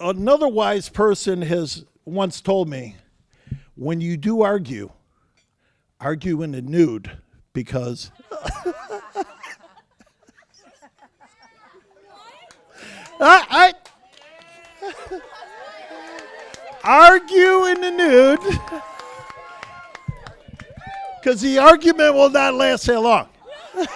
another wise person has once told me when you do argue, argue in the nude because I, I argue in the nude because the argument will not last that long.